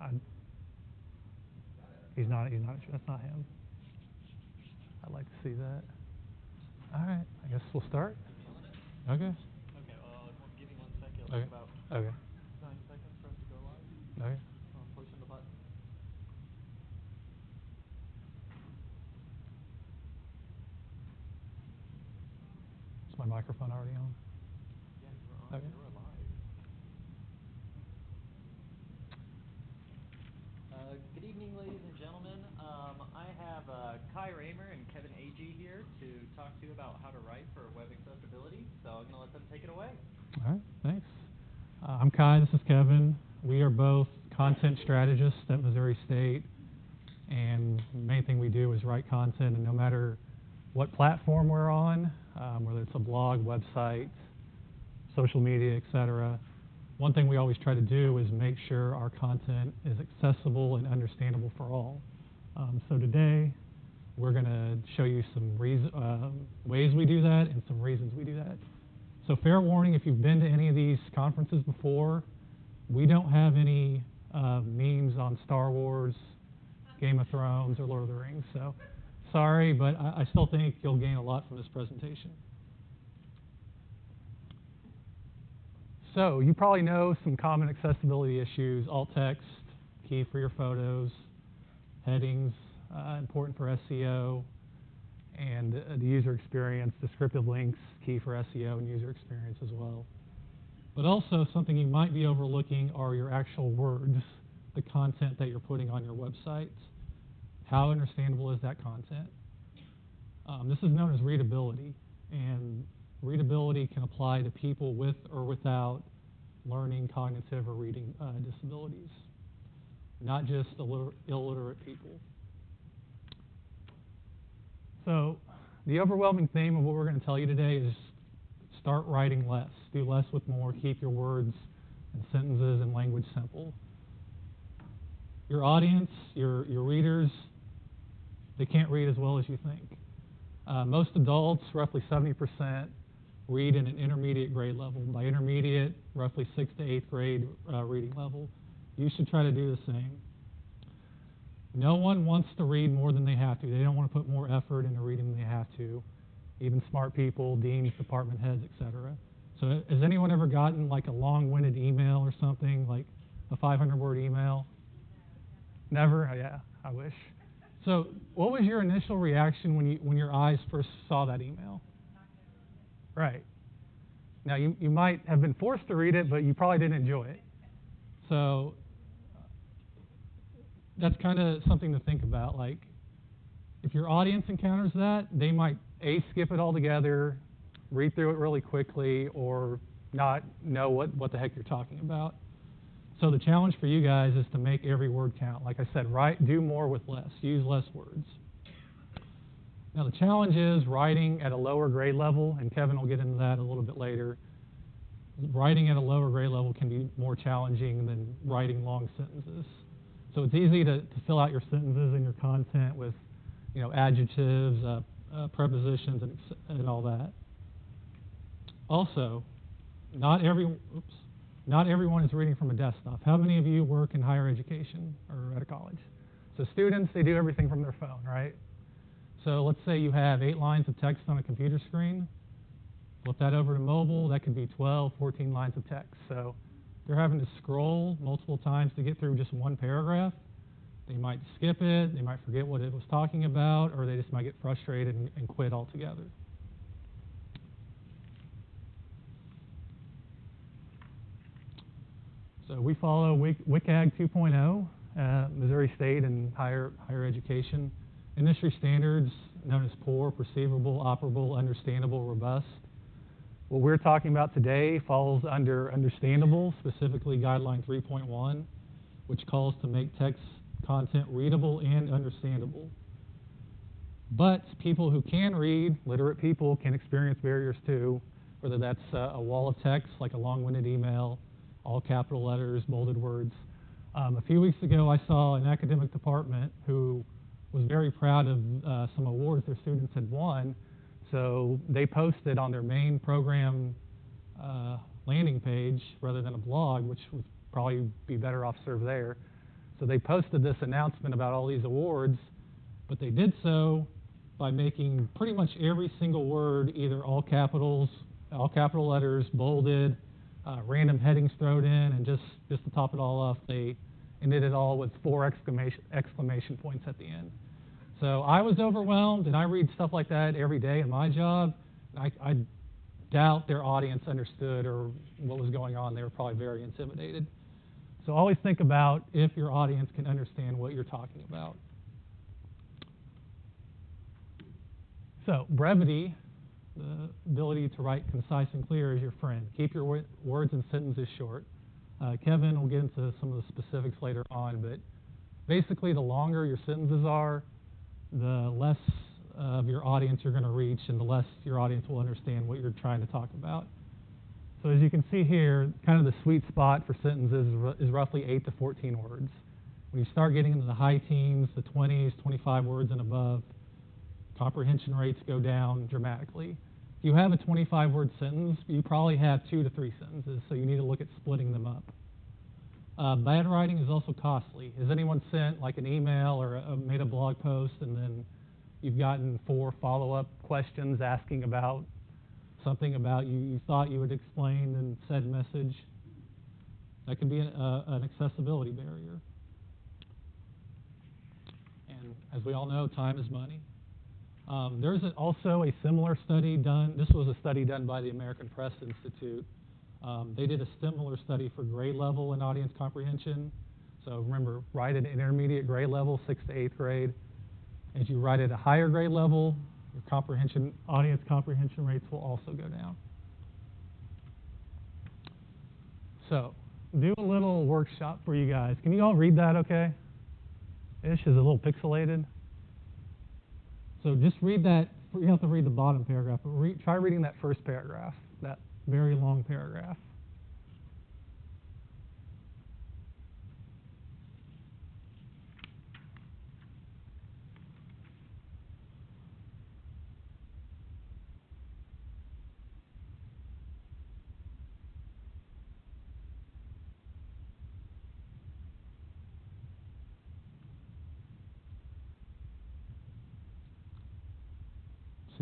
I, he's not. He's not. That's not him. I'd like to see that. All right. I guess we'll start. Okay. Okay, uh, give me one second. Okay. about Okay. nine seconds for us to go live. Okay. I'm pushing the button. Is my microphone already on? Yeah, you're on. Okay. You're live. Uh, good evening, ladies and gentlemen. Um, I have uh, Kai Raymer and Kevin Agee here to talk to you about how to write for web accessibility. So I'm going to let them take it away. All right. Thanks. Uh, I'm Kai. This is Kevin. We are both content strategists at Missouri State, and the main thing we do is write content. And no matter what platform we're on, um, whether it's a blog, website, social media, etc., one thing we always try to do is make sure our content is accessible and understandable for all. Um, so today, we're going to show you some uh, ways we do that and some reasons we do that. So fair warning, if you've been to any of these conferences before, we don't have any uh, memes on Star Wars, Game of Thrones, or Lord of the Rings. So sorry, but I, I still think you'll gain a lot from this presentation. So you probably know some common accessibility issues, alt text, key for your photos, headings, uh, important for SEO, and uh, the user experience, descriptive links, key for SEO and user experience as well. But also something you might be overlooking are your actual words, the content that you're putting on your website. How understandable is that content? Um, this is known as readability, and readability can apply to people with or without learning, cognitive, or reading uh, disabilities, not just illiter- illiterate people. So, the overwhelming theme of what we're going to tell you today is start writing less. Do less with more. Keep your words and sentences and language simple. Your audience, your, your readers, they can't read as well as you think. Uh, most adults, roughly 70%, read in an intermediate grade level. By intermediate, roughly sixth to eighth grade uh, reading level. You should try to do the same. No one wants to read more than they have to. They don't want to put more effort into reading than they have to. Even smart people, deans, department heads, etc. So, has anyone ever gotten like a long-winded email or something, like a 500-word email? Never? Oh, yeah, I wish. So, what was your initial reaction when you when your eyes first saw that email? Right. Now, you you might have been forced to read it, but you probably didn't enjoy it. So, that's kind of something to think about. Like, if your audience encounters that, they might a skip it altogether, read through it really quickly, or not know what what the heck you're talking about. So the challenge for you guys is to make every word count. Like I said, write, do more with less. Use less words. Now the challenge is writing at a lower grade level, and Kevin will get into that a little bit later. Writing at a lower grade level can be more challenging than writing long sentences. So it's easy to, to fill out your sentences and your content with, you know, adjectives, uh, uh, prepositions, and, and all that. Also, not every oops, not everyone is reading from a desktop. How many of you work in higher education or at a college? So students, they do everything from their phone, right? So let's say you have eight lines of text on a computer screen. Flip that over to mobile, that could be 12, 14 lines of text. So they're having to scroll multiple times to get through just one paragraph. They might skip it, they might forget what it was talking about, or they just might get frustrated and, and quit altogether. So we follow WCAG 2.0, uh, Missouri State and higher, higher education. Industry standards known as POUR, perceivable, operable, understandable, robust. What we're talking about today falls under understandable, specifically Guideline 3.1, which calls to make text content readable and understandable. But people who can read, literate people, can experience barriers too, whether that's uh, a wall of text like a long winded email, all capital letters, bolded words. Um, a few weeks ago, I saw an academic department who was very proud of uh, some awards their students had won. So they posted on their main program uh, landing page rather than a blog, which would probably be better off served there. So they posted this announcement about all these awards, but they did so by making pretty much every single word either all capitals, all capital letters, bolded, uh, random headings thrown in, and just, just to top it all off, they ended it all with four exclamation, exclamation points at the end. So I was overwhelmed, and I read stuff like that every day in my job. I, I doubt their audience understood or what was going on. They were probably very intimidated. So always think about if your audience can understand what you're talking about. So brevity, the ability to write concise and clear is your friend. Keep your words and sentences short. Uh, Kevin will get into some of the specifics later on, but basically, the longer your sentences are, the less of your audience you're going to reach, and the less your audience will understand what you're trying to talk about. So as you can see here, kind of the sweet spot for sentences is roughly 8 to 14 words. When you start getting into the high teens, the 20s, 25 words and above, comprehension rates go down dramatically. If you have a 25 word sentence, you probably have two to three sentences, so you need to look at splitting them up. Uh, bad writing is also costly. Has anyone sent like an email or a, made a blog post and then you've gotten four follow up questions asking about something about you, you thought you had explained in said message? That can be an, uh, an accessibility barrier. And as we all know, time is money. Um, there's a, also a similar study done. This was a study done by the American Press Institute. Um, they did a similar study for grade level and audience comprehension. So remember, write at intermediate grade level, sixth to eighth grade. As you write at a higher grade level, your comprehension, audience comprehension rates will also go down. So, do a little workshop for you guys. Can you all read that okay? Ish is a little pixelated. So just read that. You don't have to read the bottom paragraph, but re- try reading that first paragraph, that very long paragraph.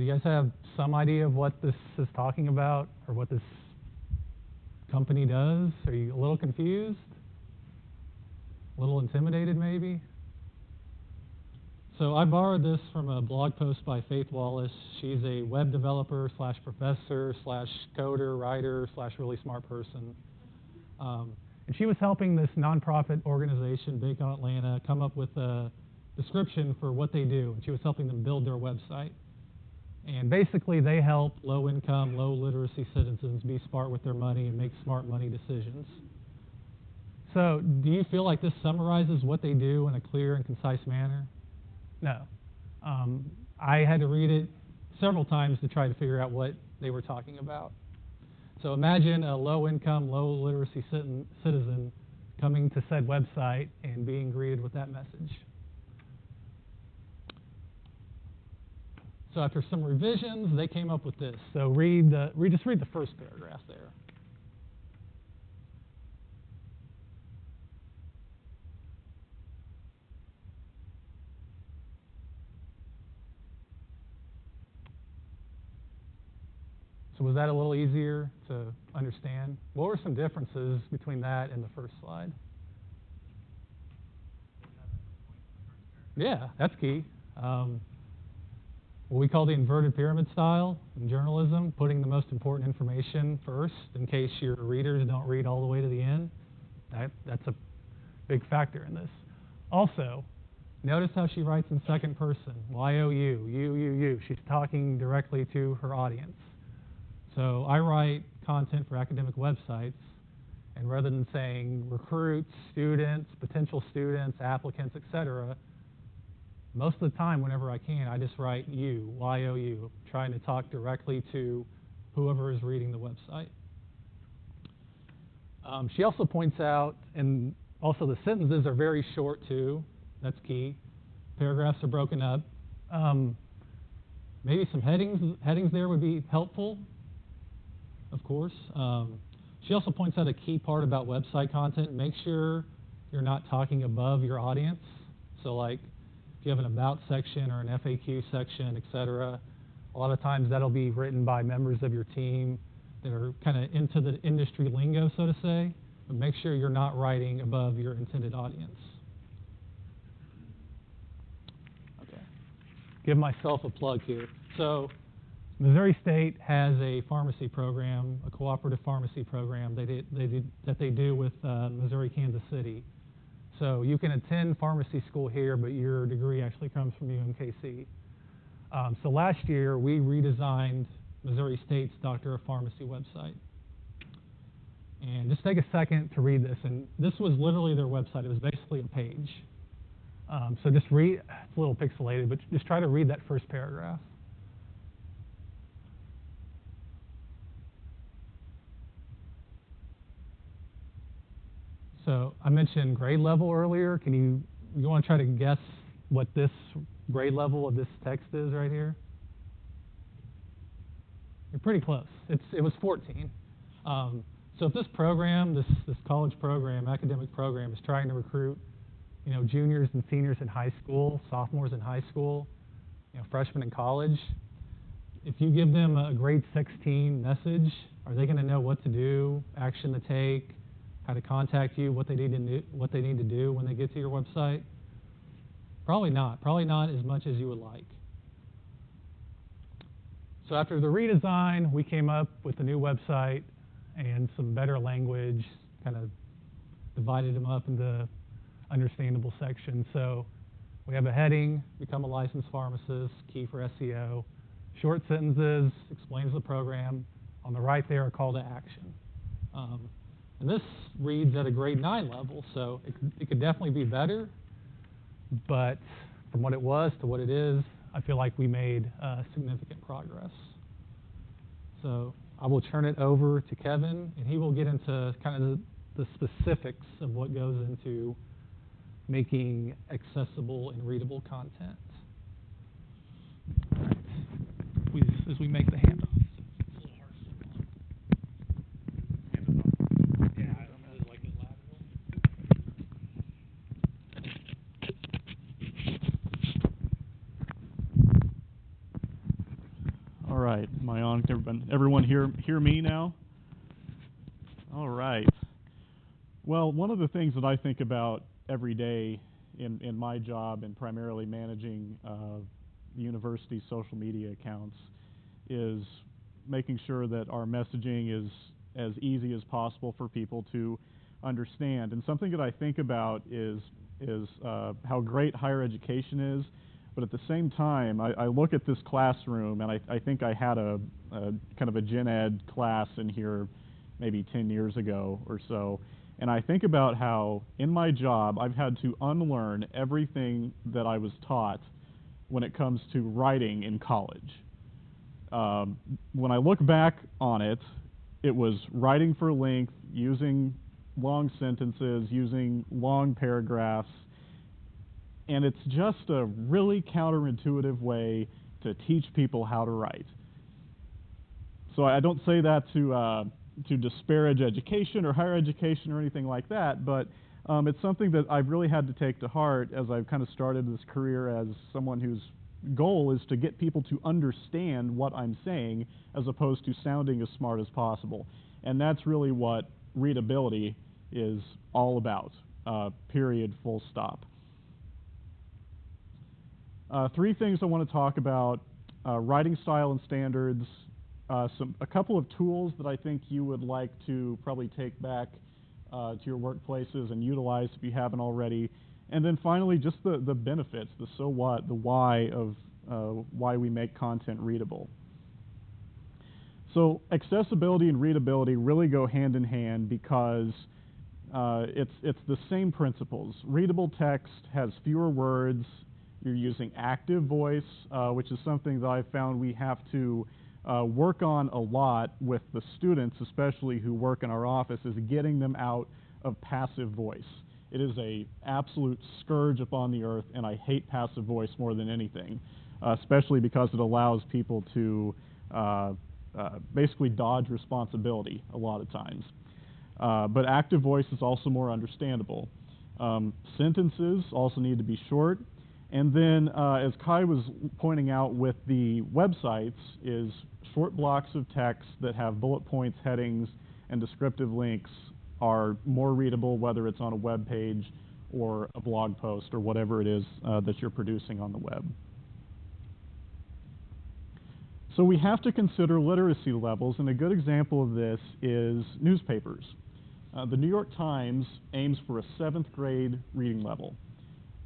You guys have some idea of what this is talking about or what this company does? Are you a little confused? A little intimidated maybe? So I borrowed this from a blog post by Faith Wallace. She's a web developer slash professor slash coder, writer slash really smart person. Um, and she was helping this nonprofit organization, Bacon Atlanta, come up with a description for what they do. And she was helping them build their website. And basically, they help low income, low literacy citizens be smart with their money and make smart money decisions. So, do you feel like this summarizes what they do in a clear and concise manner? No. Um, I had to read it several times to try to figure out what they were talking about. So, imagine a low income, low literacy citizen coming to said website and being greeted with that message. So after some revisions, they came up with this. So read, the, read just read the first paragraph there. So was that a little easier to understand? What were some differences between that and the first slide? Yeah, that's key. Um, what we call the inverted pyramid style in journalism, putting the most important information first in case your readers don't read all the way to the end. That, that's a big factor in this. Also, notice how she writes in second person you, you. She's talking directly to her audience. So I write content for academic websites, and rather than saying recruits, students, potential students, applicants, etc., most of the time, whenever I can, I just write you, Y O U, trying to talk directly to whoever is reading the website. Um, she also points out, and also the sentences are very short too. That's key. Paragraphs are broken up. Um, maybe some headings headings there would be helpful, of course. Um, she also points out a key part about website content. Make sure you're not talking above your audience. So like you have an about section or an FAQ section, et cetera, a lot of times that'll be written by members of your team that are kind of into the industry lingo, so to say, but make sure you're not writing above your intended audience. Okay. Give myself a plug here. So Missouri State has a pharmacy program, a cooperative pharmacy program they did, that they do with uh, Missouri Kansas City. So you can attend pharmacy school here, but your degree actually comes from UMKC. Um, so last year we redesigned Missouri State's Doctor of Pharmacy website. And just take a second to read this. And this was literally their website. It was basically a page. Um, so just read. It's a little pixelated, but just try to read that first paragraph. So I mentioned grade level earlier. Can you you want to try to guess what this grade level of this text is right here? You're pretty close. It's it was 14. Um, so if this program, this this college program, academic program, is trying to recruit, you know, juniors and seniors in high school, sophomores in high school, you know, freshmen in college, if you give them a grade 16 message, are they going to know what to do, action to take, how to contact you, what they need to do, what they need to do when they get to your website? Probably not. Probably not as much as you would like. So after the redesign, we came up with a new website and some better language, kind of divided them up into understandable sections. So we have a heading, become a licensed pharmacist, key for SEO. Short sentences, explains the program. On the right there, a call to action. Um, and this reads at a grade 9 level, so it, it could definitely be better. But from what it was to what it is, I feel like we made uh, significant progress. So I will turn it over to Kevin, and he will get into kind of the, the specifics of what goes into making accessible and readable content. All right. We, as we make the handoffs. It's a little hard to Yeah, I don't really like it lateral. All right, am I on? Can everyone, everyone hear hear me now? All right. Well, one of the things that I think about every day in in my job and primarily managing uh, the university's social media accounts is making sure that our messaging is as easy as possible for people to understand. And something that I think about is is uh, how great higher education is, but at the same time, I, I look at this classroom and I, I think I had a, a kind of a gen ed class in here maybe 10 years ago or so. And I think about how in my job I've had to unlearn everything that I was taught when it comes to writing in college. Um, when I look back on it, it was writing for length, using long sentences, using long paragraphs, and it's just a really counterintuitive way to teach people how to write. So I don't say that to uh, to disparage education or higher education or anything like that, but um, it's something that I've really had to take to heart as I've kind of started this career as someone whose goal is to get people to understand what I'm saying as opposed to sounding as smart as possible. And that's really what readability is all about, uh, period, full stop. Uh, three things I want to talk about uh, writing style and standards, uh, some, a couple of tools that I think you would like to probably take back uh, to your workplaces and utilize if you haven't already. And then finally, just the, the benefits, the so what, the why of uh, why we make content readable. So accessibility and readability really go hand in hand because uh, it's, it's the same principles. Readable text has fewer words. You're using active voice, uh, which is something that I've found we have to uh, work on a lot with the students, especially who work in our office, is getting them out of passive voice. It is a absolute scourge upon the earth, and I hate passive voice more than anything, uh, especially because it allows people to uh, uh, basically dodge responsibility a lot of times. Uh, but active voice is also more understandable. Um, sentences also need to be short. And then, uh, as Kai was pointing out with the websites, is short blocks of text that have bullet points, headings, and descriptive links are more readable, whether it's on a web page or a blog post or whatever it is uh, that you're producing on the web. So we have to consider literacy levels, and a good example of this is newspapers. Uh, the New York Times aims for a seventh grade reading level.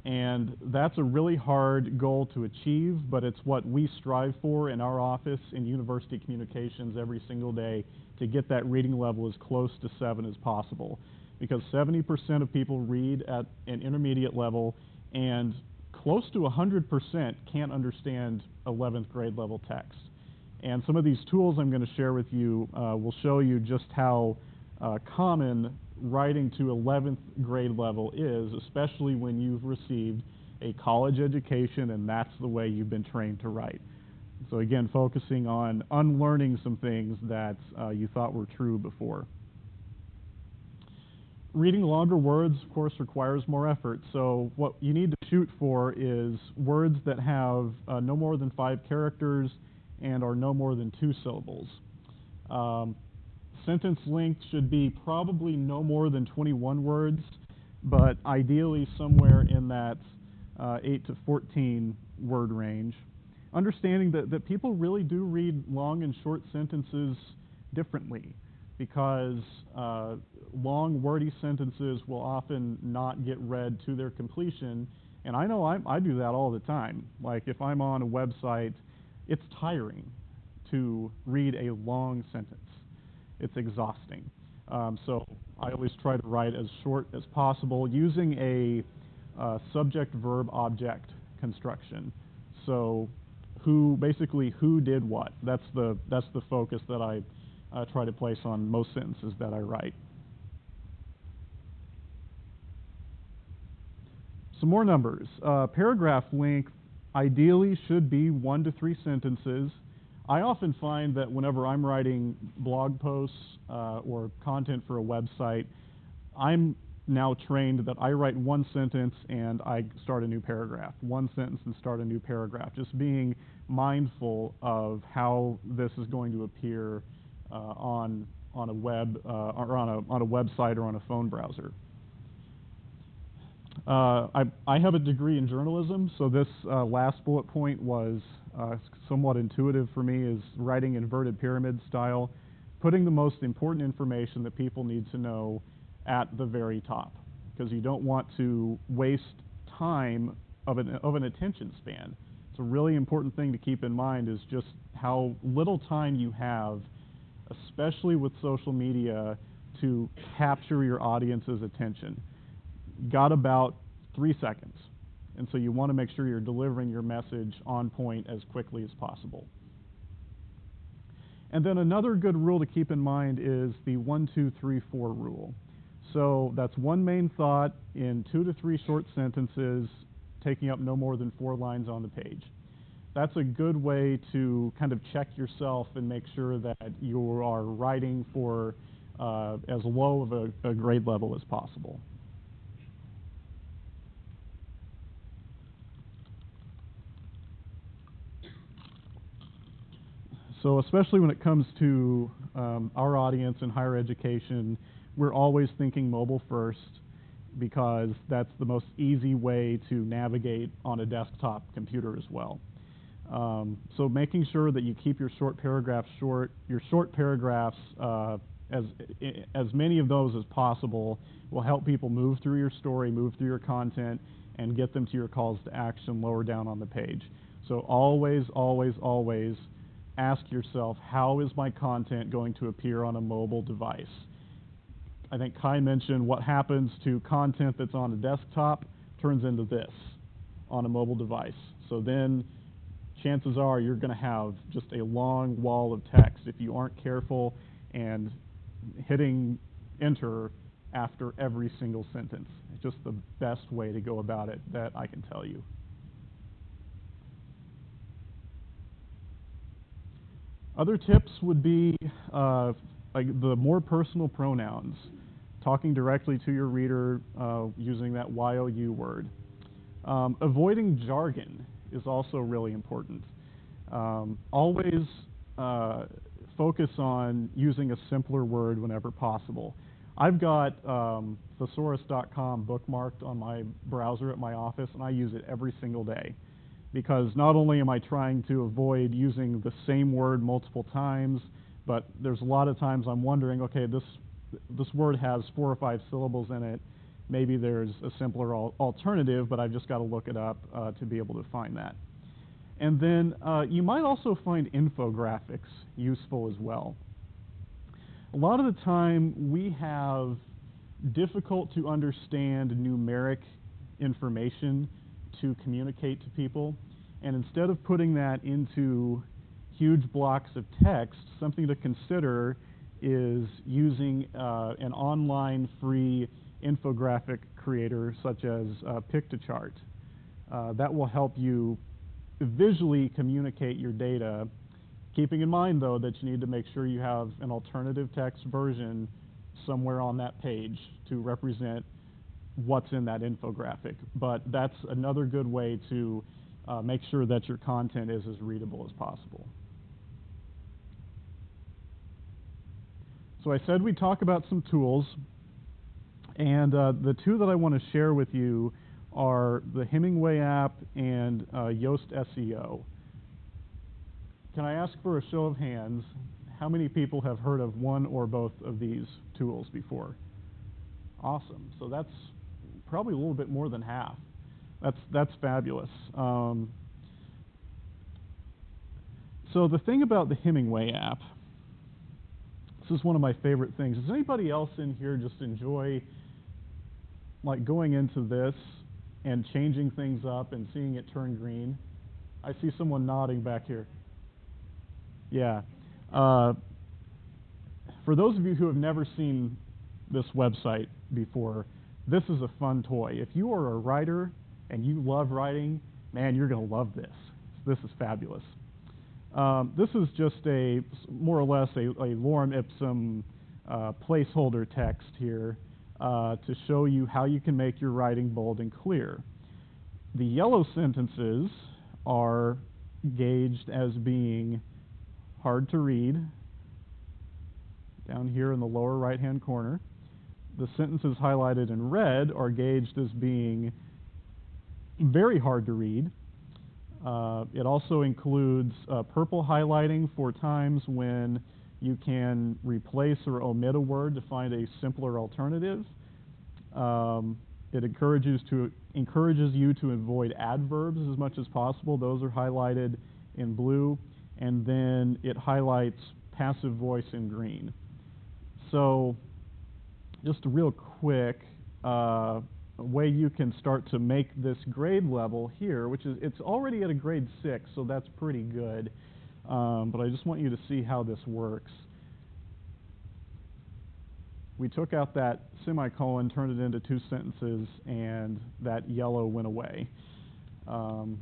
And that's a really hard goal to achieve, but it's what we strive for in our office in university communications every single day to get that reading level as close to seven as possible. Because 70% of people read at an intermediate level, and close to 100% can't understand 11th grade level text. And some of these tools I'm going to share with you uh, will show you just how uh, common writing to 11th grade level is, especially when you've received a college education and that's the way you've been trained to write. So again, focusing on unlearning some things that uh, you thought were true before. Reading longer words, of course, requires more effort. So what you need to shoot for is words that have uh, no more than five characters and are no more than two syllables. Um, sentence length should be probably no more than 21 words, but ideally somewhere in that uh, 8 to 14 word range. Understanding that, that people really do read long and short sentences differently because uh, long, wordy sentences will often not get read to their completion. And I know I, I do that all the time. Like if I'm on a website, it's tiring to read a long sentence it's exhausting. Um, so I always try to write as short as possible using a uh, subject verb object construction. So who basically who did what? That's the that's the focus that I uh, try to place on most sentences that I write. Some more numbers. Uh, paragraph length ideally should be one to three sentences. I often find that whenever I'm writing blog posts uh, or content for a website, I'm now trained that I write one sentence and I start a new paragraph, one sentence and start a new paragraph, just being mindful of how this is going to appear uh, on on a web uh, or on a on a website or on a phone browser. Uh, I, I have a degree in journalism, so this uh, last bullet point was uh, somewhat intuitive for me is writing inverted pyramid style, putting the most important information that people need to know at the very top, because you don't want to waste time of an, of an attention span. It's a really important thing to keep in mind is just how little time you have, especially with social media, to capture your audience's attention. Got about three seconds. And so you want to make sure you're delivering your message on point as quickly as possible. And then another good rule to keep in mind is the one, two, three, four rule. So that's one main thought in two to three short sentences, taking up no more than four lines on the page. That's a good way to kind of check yourself and make sure that you are writing for uh, as low of a, a grade level as possible. So, especially when it comes to um, our audience in higher education, we're always thinking mobile first because that's the most easy way to navigate on a desktop computer as well. Um, so, making sure that you keep your short paragraphs short, your short paragraphs, uh, as as many of those as possible, will help people move through your story, move through your content, and get them to your calls to action lower down on the page. So, always, always, always ask yourself, how is my content going to appear on a mobile device? I think Kai mentioned what happens to content that's on a desktop turns into this on a mobile device. So then chances are you're going to have just a long wall of text if you aren't careful and hitting enter after every single sentence. It's just the best way to go about it that I can tell you. Other tips would be uh, like the more personal pronouns. talking directly to your reader uh, using that YOU word. Um, avoiding jargon is also really important. Um, always uh, focus on using a simpler word whenever possible. I've got um, thesaurus.com bookmarked on my browser at my office, and I use it every single day because not only am I trying to avoid using the same word multiple times, but there's a lot of times I'm wondering, okay, this this word has four or five syllables in it. Maybe there's a simpler al alternative, but I've just got to look it up uh, to be able to find that. And then uh, you might also find infographics useful as well. A lot of the time we have difficult to understand numeric information to communicate to people. And instead of putting that into huge blocks of text, something to consider is using uh, an online free infographic creator such as uh, Piktochart. Uh, that will help you visually communicate your data, keeping in mind though that you need to make sure you have an alternative text version somewhere on that page to represent what's in that infographic. But that's another good way to uh, make sure that your content is as readable as possible. So I said we'd talk about some tools, and uh, the two that I want to share with you are the Hemingway app and uh, Yoast SEO. Can I ask for a show of hands, how many people have heard of one or both of these tools before? Awesome. So that's probably a little bit more than half. That's, that's fabulous. Um, so the thing about the Hemingway app, this is one of my favorite things. Does anybody else in here just enjoy like going into this and changing things up and seeing it turn green? I see someone nodding back here. Yeah. Uh, for those of you who have never seen this website before, this is a fun toy. If you are a writer and you love writing, man, you're going to love this. This is fabulous. Um, this is just a more or less a, a lorem ipsum uh, placeholder text here uh, to show you how you can make your writing bold and clear. The yellow sentences are gauged as being hard to read down here in the lower right hand corner. The sentences highlighted in red are gauged as being very hard to read. Uh, it also includes uh, purple highlighting for times when you can replace or omit a word to find a simpler alternative. Um, it encourages to encourages you to avoid adverbs as much as possible. Those are highlighted in blue, and then it highlights passive voice in green. So, just a real quick uh, way you can start to make this grade level here, which is it's already at a grade six, so that's pretty good. Um, but I just want you to see how this works. We took out that semicolon, turned it into two sentences, and that yellow went away. Um,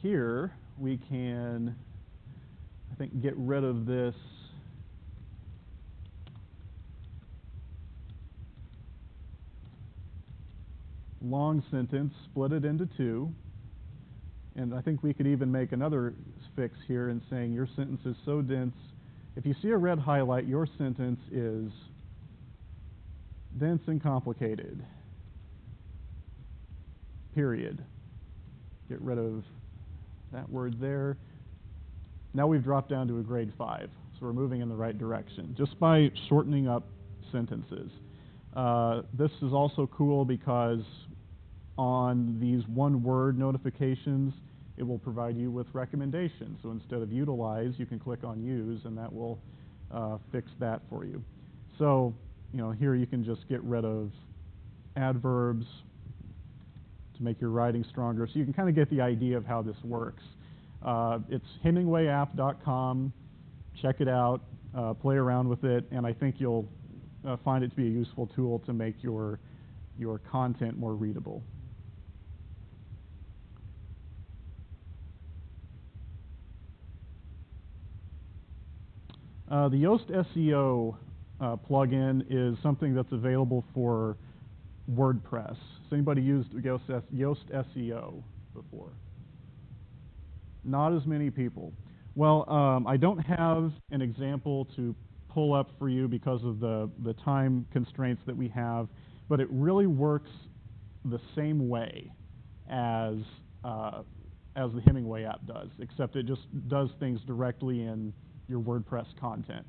here we can, I think, get rid of this long sentence, split it into two. And I think we could even make another fix here in saying your sentence is so dense. If you see a red highlight, your sentence is dense and complicated. Period. Get rid of that word there. Now we've dropped down to a grade 5, so we're moving in the right direction just by shortening up sentences. Uh, this is also cool because on these one word notifications, it will provide you with recommendations. So instead of utilize, you can click on use, and that will uh, fix that for you. So, you know, here you can just get rid of adverbs to make your writing stronger. So you can kind of get the idea of how this works. Uh, it's HemingwayApp.com. Check it out, uh, play around with it, and I think you'll uh, find it to be a useful tool to make your, your content more readable. Uh, the Yoast SEO uh, plugin is something that's available for WordPress. Has anybody used Yoast, Yoast SEO before? Not as many people. Well, um, I don't have an example to pull up for you because of the, the time constraints that we have, but it really works the same way as, uh, as the Hemingway app does, except it just does things directly in your WordPress content.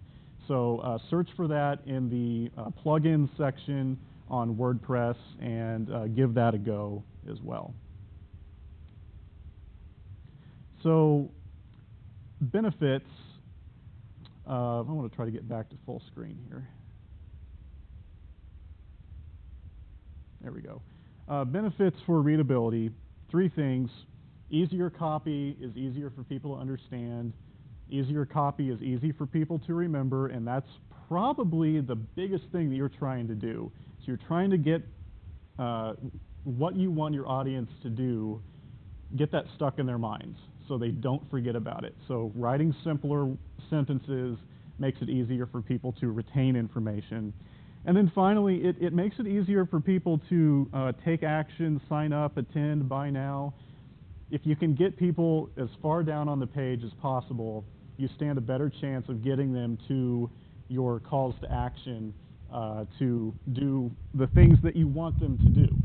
So uh, search for that in the uh, plugins section on WordPress and uh, give that a go as well. So benefits, uh, I want to try to get back to full screen here. There we go. Uh, benefits for readability, three things. Easier copy is easier for people to understand. Easier copy is easy for people to remember, and that's probably the biggest thing that you're trying to do. So you're trying to get uh, what you want your audience to do, get that stuck in their minds so they don't forget about it. So writing simpler sentences makes it easier for people to retain information. And then finally, it, it makes it easier for people to uh, take action, sign up, attend, buy now. If you can get people as far down on the page as possible, you stand a better chance of getting them to your calls to action uh, to do the things that you want them to do.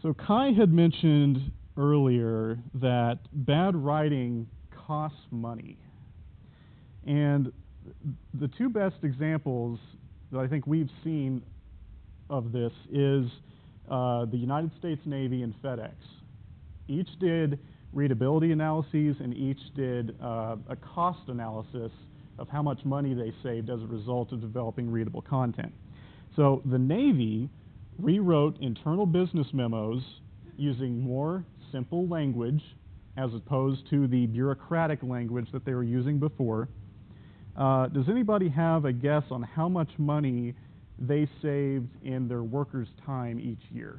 So Kai had mentioned earlier that bad writing costs money. And the two best examples that I think we've seen of this is uh, the United States Navy and FedEx. Each did readability analyses and each did uh, a cost analysis of how much money they saved as a result of developing readable content. So the Navy rewrote internal business memos using more simple language as opposed to the bureaucratic language that they were using before. Uh, does anybody have a guess on how much money they saved in their workers' time each year?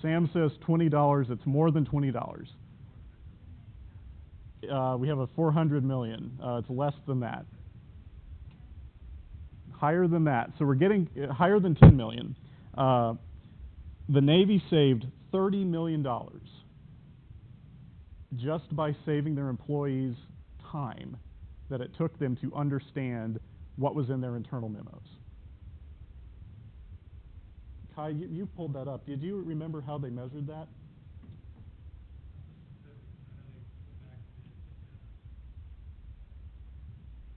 Sam says $20. It's more than $20. Uh, we have a 400 million. Uh, it's less than that. Higher than that. So we're getting uh, higher than 10 million. Uh, the Navy saved 30 million dollars just by saving their employees time that it took them to understand what was in their internal memos. Kai, you, you pulled that up. Did you remember how they measured that?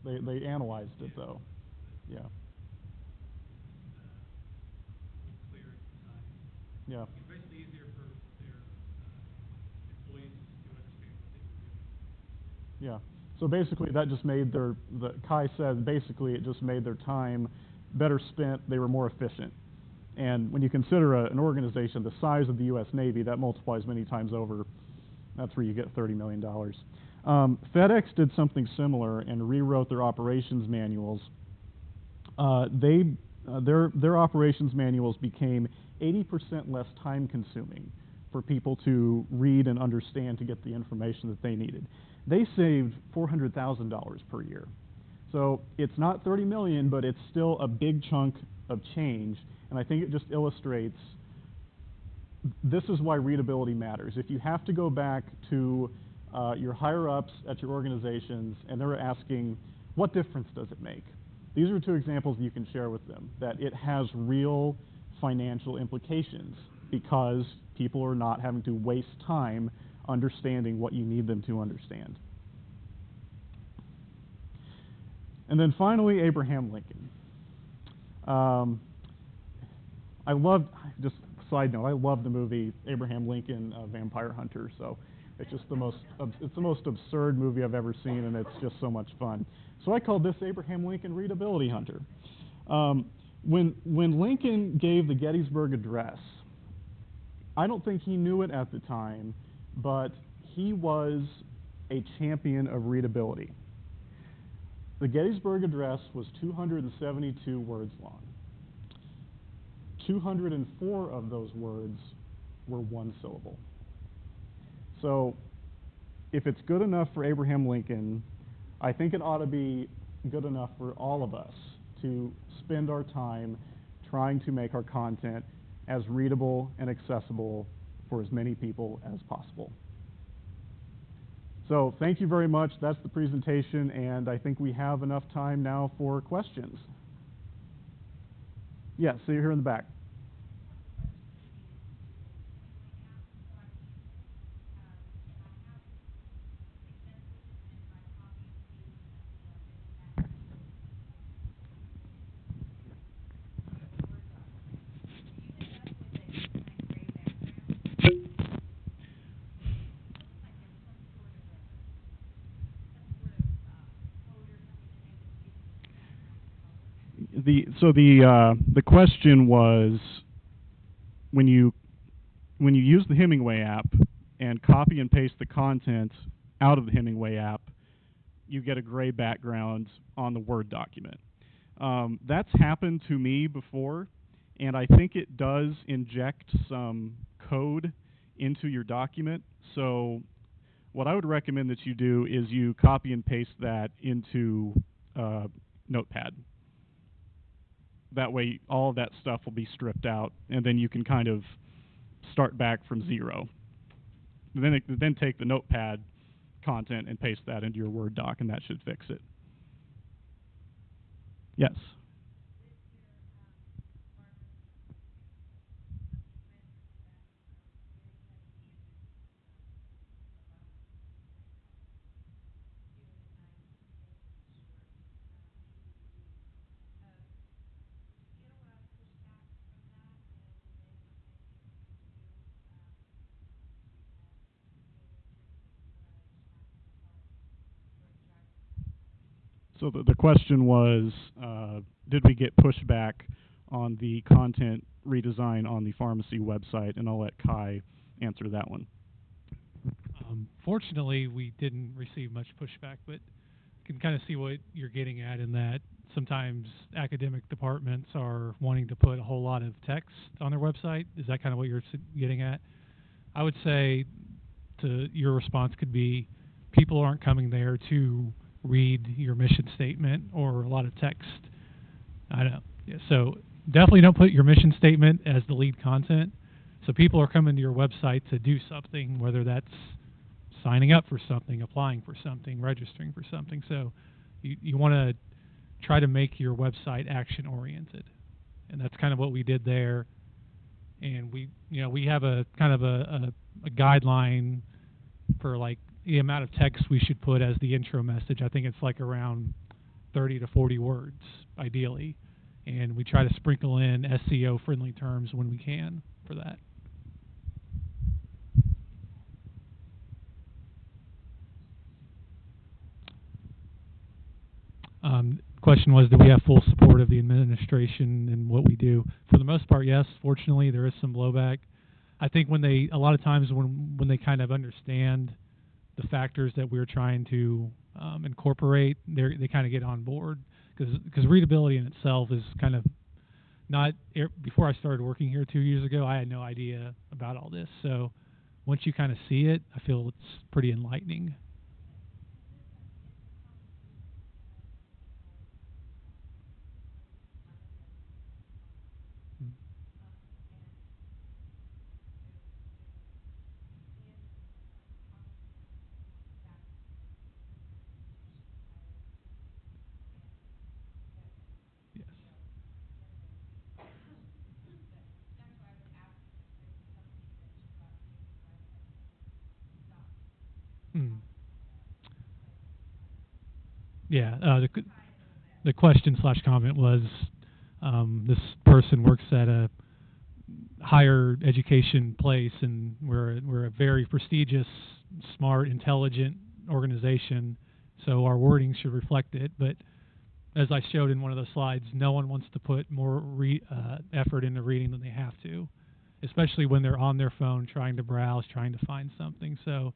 They, they analyzed it though. Yeah. Yeah. It's basically easier for their uh, employees to understand what they were doing. Yeah. So basically, that just made their, the, Kai said, basically, it just made their time better spent. They were more efficient. And when you consider a, an organization the size of the U.S. Navy, that multiplies many times over. That's where you get $30 million. Um, FedEx did something similar and rewrote their operations manuals. Uh, they, uh, their, their operations manuals became 80% less time consuming for people to read and understand to get the information that they needed. They saved $400,000 per year. So it's not 30 million, but it's still a big chunk of change. And I think it just illustrates this is why readability matters. If you have to go back to uh, your higher ups at your organizations and they're asking, what difference does it make? These are two examples you can share with them that it has real financial implications because people are not having to waste time understanding what you need them to understand. And then finally, Abraham Lincoln. Um, I love, just side note, I love the movie Abraham Lincoln uh, Vampire Hunter. So it's just the most, it's the most absurd movie I've ever seen, and it's just so much fun. So I called this Abraham Lincoln Readability Hunter. Um, when, when Lincoln gave the Gettysburg Address, I don't think he knew it at the time, but he was a champion of readability. The Gettysburg Address was 272 words long. 204 of those words were one syllable. So, if it's good enough for Abraham Lincoln, I think it ought to be good enough for all of us to spend our time trying to make our content as readable and accessible for as many people as possible. So, thank you very much. That's the presentation, and I think we have enough time now for questions. Yes, so you're here in the back. The so the uh, the question was when you when you use the Hemingway app and copy and paste the content out of the Hemingway app, you get a gray background on the Word document. Um, that's happened to me before, and I think it does inject some code into your document. So, what I would recommend that you do is you copy and paste that into uh, Notepad that way all of that stuff will be stripped out and then you can kind of start back from zero. And then it, then take the notepad content and paste that into your word doc and that should fix it. Yes So the, the question was, uh, did we get pushback on the content redesign on the pharmacy website? And I'll let Kai answer that one. Um, fortunately, we didn't receive much pushback, but you can kind of see what you're getting at in that sometimes academic departments are wanting to put a whole lot of text on their website. Is that kind of what you're getting at? I would say to your response could be people aren't coming there to read your mission statement or a lot of text. I don't. so definitely don't put your mission statement as the lead content. So people are coming to your website to do something, whether that's signing up for something, applying for something, registering for something. So you, you want to try to make your website action oriented. And that's kind of what we did there. And we, you know, we have a kind of a, a, a guideline for like the amount of text we should put as the intro message. I think it's like around 30 to 40 words, ideally. And we try to sprinkle in SEO friendly terms when we can for that. Um, question was, do we have full support of the administration and what we do? For the most part, yes. Fortunately, there is some blowback. I think when they, a lot of times when when they kind of understand the factors that we're trying to um, incorporate, they kind of get on board because readability in itself is kind of not. er, Before I started working here two years ago, I had no idea about all this. So once you kind of see it, I feel it's pretty enlightening. Yeah, uh, the the question slash comment was, um, this person works at a higher education place, and we're we're a very prestigious, smart, intelligent organization, so our wording should reflect it. But as I showed in one of the slides, no one wants to put more re- uh, effort into reading than they have to, especially when they're on their phone trying to browse, trying to find something. So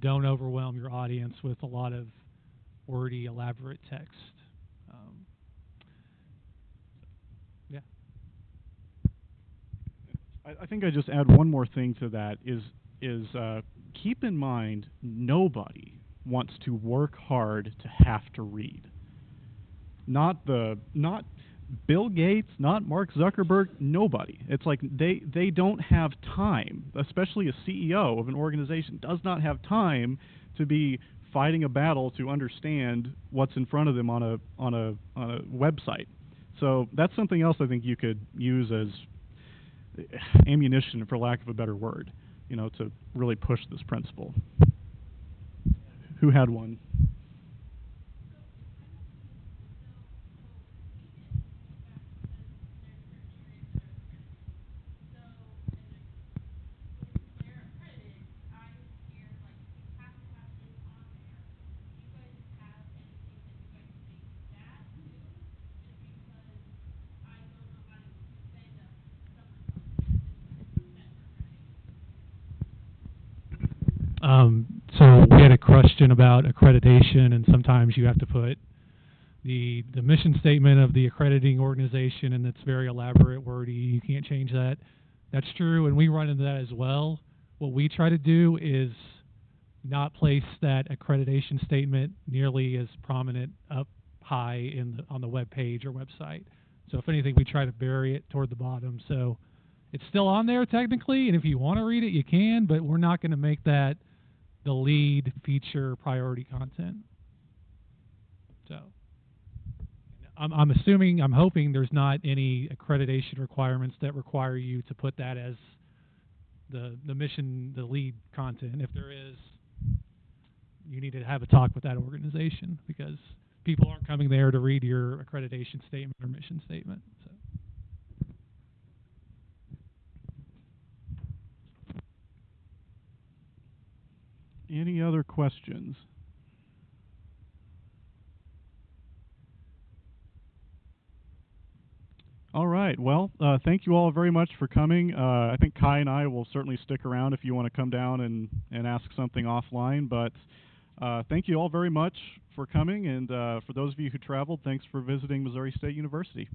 don't overwhelm your audience with a lot of wordy, elaborate text. Um, yeah. I, I think I just add one more thing to that is is uh, keep in mind nobody wants to work hard to have to read. Not the not Bill Gates, not Mark Zuckerberg, nobody. It's like they they don't have time, especially a CEO of an organization does not have time to be fighting a battle to understand what's in front of them on a on a on a website. So that's something else I think you could use as ammunition, for lack of a better word, you know, to really push this principle. Who had one? Um, so we had a question about accreditation, and sometimes you have to put the the mission statement of the accrediting organization, and it's very elaborate, wordy. You can't change that. That's true, and we run into that as well. What we try to do is not place that accreditation statement nearly as prominent up high in the, on the web page or website. So if anything, we try to bury it toward the bottom. So it's still on there technically, and if you want to read it, you can, but we're not going to make that the lead feature priority content. So I'm, I'm assuming, I'm hoping there's not any accreditation requirements that require you to put that as the the mission, the lead content. If there is, you need to have a talk with that organization because people aren't coming there to read your accreditation statement or mission statement. Any other questions? All right. Well, uh, thank you all very much for coming. Uh, I think Kai and I will certainly stick around if you want to come down and, and ask something offline. But uh, thank you all very much for coming. And uh, for those of you who traveled, thanks for visiting Missouri State University.